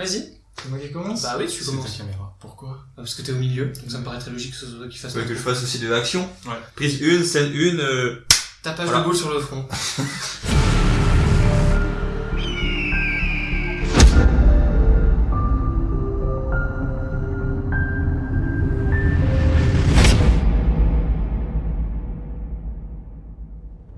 Vas-y. C'est moi qui commence Bah oui, tu C'est ta commences. caméra. Pourquoi? Ah, Parce que t'es au milieu, donc ça me paraît très logique que ce soit toi qui fasse le que je fasse aussi de l'action. Ouais. Prise 1, scène 1, euh... Tapage Voilà. de boule sur le front.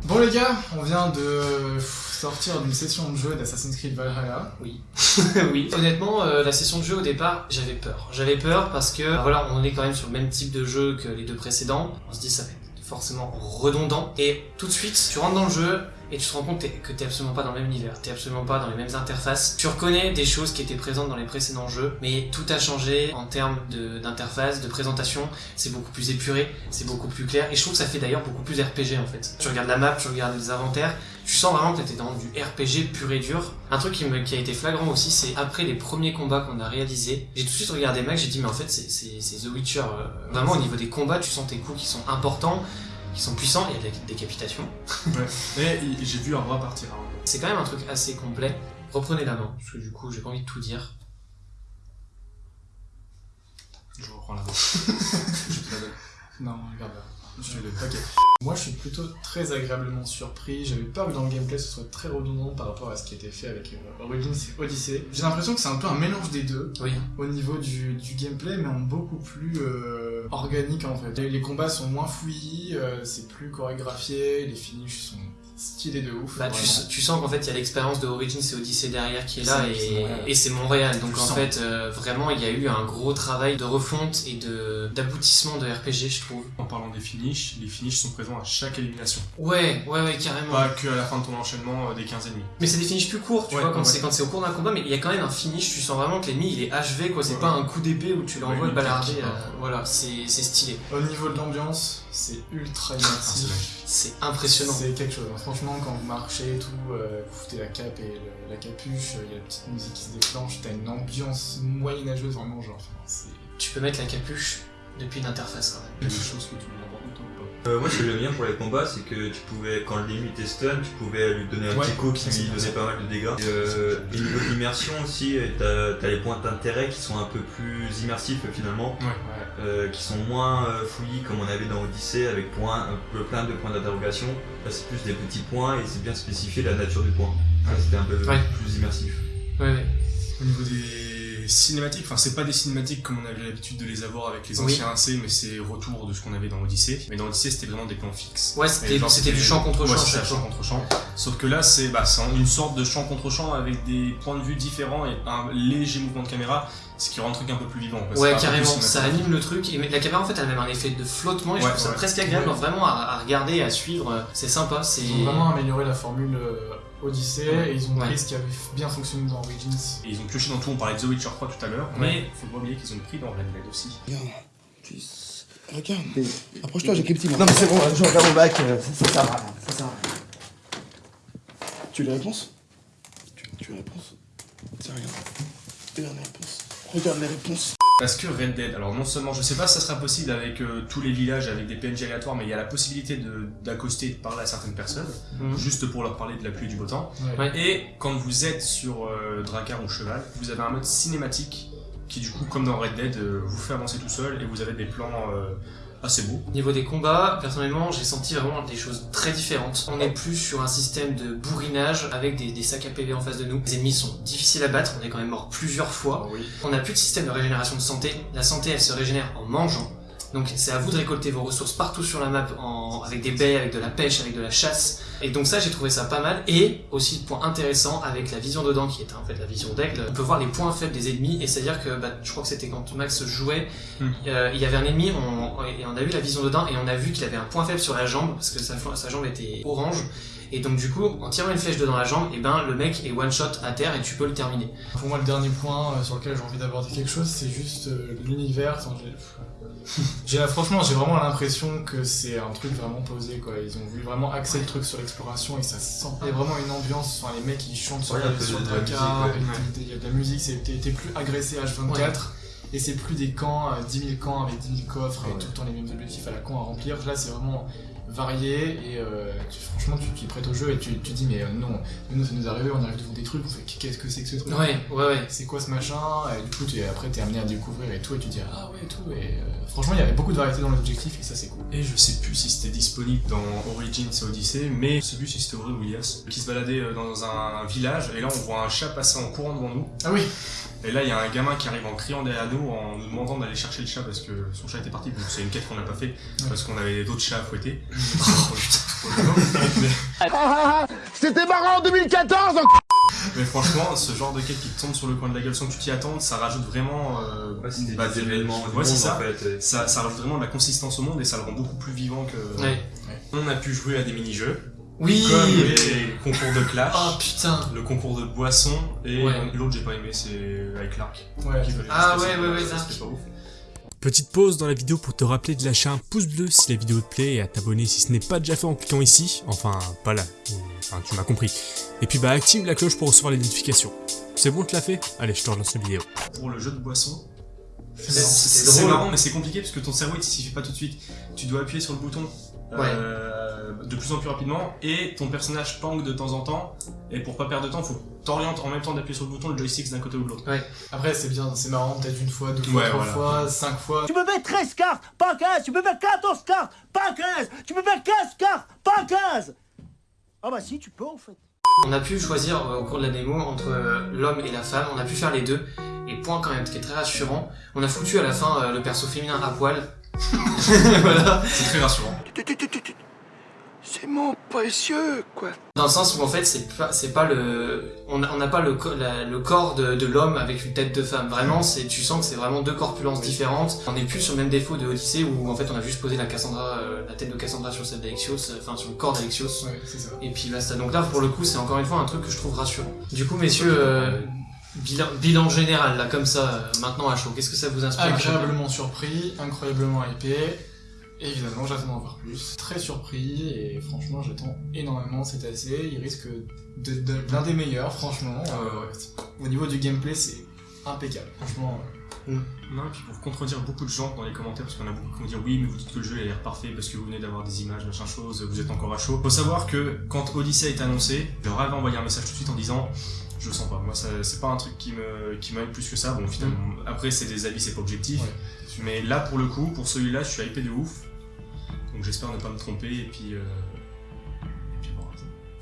Bon les gars, on vient de sortir d'une session de jeu d'Assassin's Creed Valhalla. Oui. oui. Honnêtement, euh, la session de jeu au départ, j'avais peur. J'avais peur parce que, bah voilà, on est quand même sur le même type de jeu que les deux précédents. On se dit ça va être forcément redondant. Et tout de suite, tu rentres dans le jeu et tu te rends compte que t'es absolument pas dans le même univers, t'es absolument pas dans les mêmes interfaces. Tu reconnais des choses qui étaient présentes dans les précédents jeux, mais tout a changé en termes d'interface, de, présentation. C'est beaucoup plus épuré, c'est beaucoup plus clair. Et je trouve que ça fait d'ailleurs beaucoup plus RPG en fait. Tu regardes la map, tu regardes les inventaires, tu sens vraiment que t'es dans du RPG pur et dur. Un truc qui, me, qui a été flagrant aussi, c'est après les premiers combats qu'on a réalisés, j'ai tout de suite regardé Mac, j'ai dit mais en fait c'est The Witcher. euh, Vraiment au niveau des combats, tu sens tes coups qui sont importants, qui sont puissants, il y a de la décapitation. Ouais. Mais il- j'ai vu un bras partir. hein. C'est quand même un truc assez complet. Reprenez la main, parce que du coup j'ai pas envie de tout dire. Je reprends la main. je te la donne. Non, regarde là. Je te. Moi je suis plutôt très agréablement surpris. J'avais peur que dans le gameplay ce soit très redondant par rapport à ce qui était fait avec euh, Origins et Odyssey. J'ai l'impression que c'est un peu un mélange des deux Oui. au niveau du, du gameplay, mais en beaucoup plus euh, organique en fait. Les, les combats sont moins fouillis, euh, c'est plus chorégraphié, les finishes sont stylés de ouf. Bah, tu, sens qu'en fait il y a l'expérience de Origins et Odyssey derrière qui est là et, c'est Montréal. Donc en sens. fait euh, vraiment il y a eu un gros travail de refonte et d'aboutissement de RPG je trouve. En parlant des finishes, les finishes sont présents à chaque élimination. Ouais, ouais, ouais, carrément. Pas que à la fin de ton enchaînement euh, des 15 ennemis. Mais c'est des finishes plus courts, tu Ouais, vois, quand ouais. c'est quand c'est au cours d'un combat, mais il y a quand même un finish, tu sens vraiment que l'ennemi il est HV quoi, c'est Ouais. pas un coup d'épée où tu l'envoies Ouais, le balarder, euh, voilà, c'est c'est stylé, Au niveau de l'ambiance, c'est ultra Ah, c'est immersif. c'est impressionnant. C'est quelque chose. hein. Franchement, quand vous marchez et tout, euh, vous foutez la cape et le- la capuche, il y a la petite musique qui se déclenche, t'as une ambiance moyenâgeuse vraiment genre. enfin, Tu peux mettre la capuche depuis une interface quand même. Il y a des choses que tu voulais aborder toi ou pas Euh, moi, ce que j'aime bien pour les combats, c'est que tu pouvais, quand l'ennemi était stun, tu pouvais lui donner un Ouais, petit coup qui lui donnait pas mal de dégâts. Et, euh, et niveau d'immersion aussi, euh, t'as t'as les points d'intérêt qui sont un peu plus immersifs finalement, Ouais. euh, qui sont moins fouillis comme on avait dans Odyssey avec point, plein de points d'interrogation. Là, c'est plus des petits points et c'est bien spécifié la nature du point. C'était un peu plus immersif. Ouais. Au niveau des cinématiques, enfin c'est pas des cinématiques comme on avait l'habitude de les avoir avec les Oui. anciens AC, mais c'est retour de ce qu'on avait dans Odyssey. Mais dans Odyssey c'était vraiment des plans fixes. Ouais, c'était du champ contre champ Ouais, champ contre champ. Sauf que là c'est bah, c'est une sorte de champ contre champ avec des points de vue différents et un léger mouvement de caméra, ce qui rend le truc un peu plus vivant. quoi. Ouais, carrément, ça anime le truc. Et la caméra en fait elle a même un effet de flottement et je Ouais, trouve ça ouais. presque agréable Ouais. vraiment à, à regarder, à suivre. C'est sympa, c'est. Ils ont vraiment amélioré la formule Odyssey et ils ont Ouais. pris ce qui avait bien fonctionné dans Origins. Et ils ont pioché dans tout, on parlait de The Witcher 3 tout à l'heure, Ouais. mais faut pas oublier qu'ils ont pris dans Red Dead aussi. Regarde. Regarde. Approche-toi, j'ai petit. Non, mais c'est bon, je regarde mon bac, euh, ça, ça sert à rien. Ça sert à rien. Tu as les réponses tu, tu as les réponses Tiens, regarde. Regarde les réponses. Regarde les réponses. Parce que Red Dead, alors non seulement, je sais pas si ça sera possible avec euh, tous les villages, avec des PNJ aléatoires, mais il y a la possibilité d'accoster et de parler à certaines personnes, Mhm. juste pour leur parler de la pluie et du beau temps. Ouais. Et quand vous êtes sur euh, Drakkar ou Cheval, vous avez un mode cinématique qui du coup, comme dans Red Dead, euh, vous fait avancer tout seul et vous avez des plans euh, assez beaux. Au niveau des combats, personnellement, j'ai senti vraiment des choses très différentes. On est plus sur un système de bourrinage avec des, des sacs à PV en face de nous. Les ennemis sont difficiles à battre, on est quand même mort plusieurs fois. oui. On n'a plus de système de régénération de santé. La santé, elle se régénère en mangeant. Donc c'est à vous de récolter vos ressources partout sur la map en, avec des baies, avec de la pêche, avec de la chasse. Et donc ça, j'ai trouvé ça pas mal. Et aussi, point intéressant, avec la vision dedans, qui est en fait la vision d'aigle, on peut voir les points faibles des ennemis. Et c'est-à-dire que, bah, je crois que c'était quand Max jouait, Hmm. euh, il y avait un ennemi, on, et on a vu la vision dedans, et on a vu qu'il avait un point faible sur la jambe, parce que sa, sa jambe était orange. Et donc du coup, en tirant une flèche dedans la jambe, et ben le mec est one shot à terre et tu peux le terminer. Pour moi, le dernier point euh, sur lequel j'ai envie d'aborder quelque chose, c'est juste euh, l'univers. La- franchement, j'ai vraiment l'impression que c'est un truc vraiment posé, quoi. Ils ont voulu vraiment axer le truc sur l'exploration et ça se sent. Il y a vraiment une ambiance. Enfin, les mecs ils chantent sur, Ouais, sur le t'es- il y a de la musique. T'es t'es plus agressé H24. Et c'est plus des camps, euh, 10 000 camps avec 10 000 coffres et tout le temps les mêmes objectifs à la con à remplir. Là, c'est vraiment variés et euh, tu- franchement tu t'y prêtes au jeu et tu tu te dis mais euh, non, nous ça nous est arrivé, on arrive devant des trucs, on fait qu'est-ce que c'est que ce truc? Ouais, ouais, ouais. c'est quoi ce machin? Et du coup tu, après t'es amené à découvrir et tout et tu te dis ah ouais et tout et euh, franchement il y avait beaucoup de variété dans l'objectif et ça c'est cool. Et je sais plus si c'était disponible dans Origins et Odyssey, mais je sais plus si c'était Auré ou Ilias, qui se baladait euh, dans un village, et là on voit un chat passer en courant devant nous, ah oui. Et là il y a un gamin qui arrive en criant derrière nous, en nous demandant d'aller chercher le chat parce que son chat était parti, donc c'est une quête qu'on n'a pas fait, parce qu'on avait d'autres chats à fouetter. Mais, C'était marrant en 2014 mais franchement, ce genre de quête qui te tombe sur le coin de la gueule sans que tu t'y attendes, ça rajoute vraiment... euh, Ouais, bah, des événements ouais, c'est ça. en fait. ça, ça rajoute vraiment de la consistance au monde et ça le rend beaucoup plus vivant que... Ouais. On a pu jouer à des mini-jeux, Oui comme les concours de clash. Oh putain le concours de boissons et Ouais. l'autre j'ai pas aimé c'est avec l'arc ouais qui veut Ah ouais, ouais, ouais, c'était Zark. pas ouf. Petite pause dans la vidéo pour te rappeler de lâcher un pouce bleu si la vidéo te plaît et à t'abonner si ce n'est pas déjà fait en cliquant ici, enfin pas là, enfin tu m'as compris. Et puis bah active la cloche pour recevoir les notifications. C'est bon tu l'as fait? Allez je te relance la vidéo. pour le jeu de boissons C'est marrant mais c'est compliqué parce que ton cerveau il s'y fait pas tout de suite. Tu dois appuyer sur le bouton. Euh, de plus en plus rapidement et ton personnage tangue de temps en temps et pour pas perdre de temps faut que t'orientes en même temps d'appuyer sur le bouton le joystick d'un côté ou de l'autre après c'est bien c'est marrant peut-être une fois deux fois Ouais, trois voilà. fois cinq fois Tu peux mettre 13 cartes, pas 15. Tu peux mettre 14 cartes, pas 15. Tu peux mettre 15 cartes, pas 15. Ah bah si, tu peux en fait. On a pu choisir euh, au cours de la démo entre euh, l'homme et la femme, on a pu faire les deux. Et point quand même, ce qui est très rassurant, on a foutu à la fin euh, le perso féminin à poil. voilà. c'est très rassurant C'est mon précieux, quoi. Dans le sens où en fait c'est pas c'est pas le on n'a pas le, co- la- le corps de, de l'homme avec une tête de femme. Vraiment c'est tu sens que c'est vraiment deux corpulences différentes. On n'est plus sur le même défaut de Odyssée où en fait on a juste posé la Cassandra euh, la tête de Cassandra sur celle d'Alexios, euh, enfin sur le corps d'Alexios. ouais c'est ça Et puis basta. Donc là, pour le coup, c'est encore une fois un truc que je trouve rassurant. Du coup, messieurs, euh, bilan, bilan général, là, comme ça, euh, maintenant à chaud, qu'est-ce que ça vous inspire agréablement surpris incroyablement hypé Évidemment, j'attends d'en voir plus. Très surpris et franchement, j'attends énormément. C'est assez. Il risque de- l'un des meilleurs, franchement. Euh, au niveau du gameplay, c'est impeccable. Franchement, euh, non et puis pour contredire beaucoup de gens dans les commentaires parce qu'on a beaucoup qui vont dire oui mais vous dites que le jeu a l'air parfait parce que vous venez d'avoir des images machin chose vous êtes encore à chaud faut savoir que quand Odyssey a été annoncé je leur avais envoyé un message tout de suite en disant je le sens pas moi ça c'est pas un truc qui me qui m'aide plus que ça bon finalement après c'est des avis c'est pas objectif Ouais. mais là pour le coup pour celui-là je suis hypé de ouf donc j'espère ne pas me tromper et puis euh... et puis bon,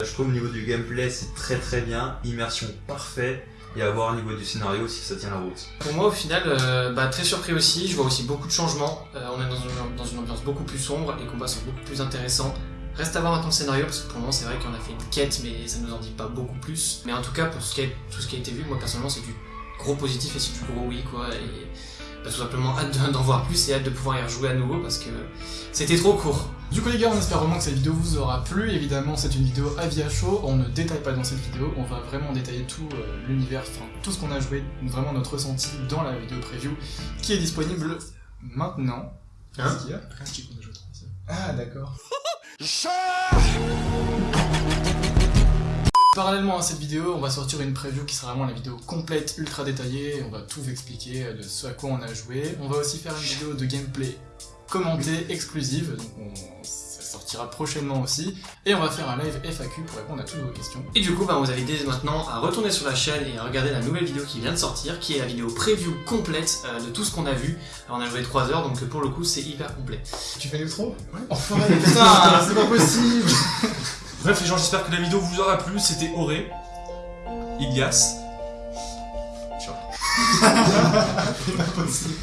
Je trouve au niveau du gameplay c'est très très bien, immersion parfaite, et à voir au niveau du scénario si ça tient la route. Pour moi, au final, euh, bah, très surpris aussi. Je vois aussi beaucoup de changements. Euh, on est dans une, dans une ambiance beaucoup plus sombre. Les combats sont beaucoup plus intéressants. Reste à voir maintenant le scénario, parce que pour le moment, c'est vrai qu'on a fait une quête, mais ça nous en dit pas beaucoup plus. Mais en tout cas, pour ce qui a- tout ce qui a été vu, moi personnellement, c'est du gros positif et c'est du gros oui, quoi. Et bah, tout simplement hâte de- d'en voir plus et hâte de pouvoir y rejouer à nouveau, parce que c'était trop court. Du coup les gars, on espère vraiment que cette vidéo vous aura plu. Évidemment, c'est une vidéo à chaud. On ne détaille pas dans cette vidéo. On va vraiment détailler tout euh, l'univers, enfin tout ce qu'on a joué, vraiment notre ressenti dans la vidéo preview qui est disponible maintenant. Hein Qu'est-ce qu'il y a? Ah d'accord. Parallèlement à cette vidéo, on va sortir une preview qui sera vraiment la vidéo complète, ultra détaillée. On va tout vous expliquer de ce à quoi on a joué. On va aussi faire une vidéo de gameplay commentée exclusive. Donc on- ça sortira prochainement aussi. Et on va faire un live FAQ pour répondre à toutes vos questions. Et du coup, bah, vous avez dès maintenant à retourner sur la chaîne et à regarder la nouvelle vidéo qui vient de sortir, qui est la vidéo preview complète euh, de tout ce qu'on a vu. Alors, on a joué 3 heures, donc pour le coup, c'est hyper complet. Tu fais l'outro? Ouais. Enfoiré, putain, c'est pas possible bref les gens j'espère que la vidéo vous aura plu c'était Auré Ilias C'est pas possible.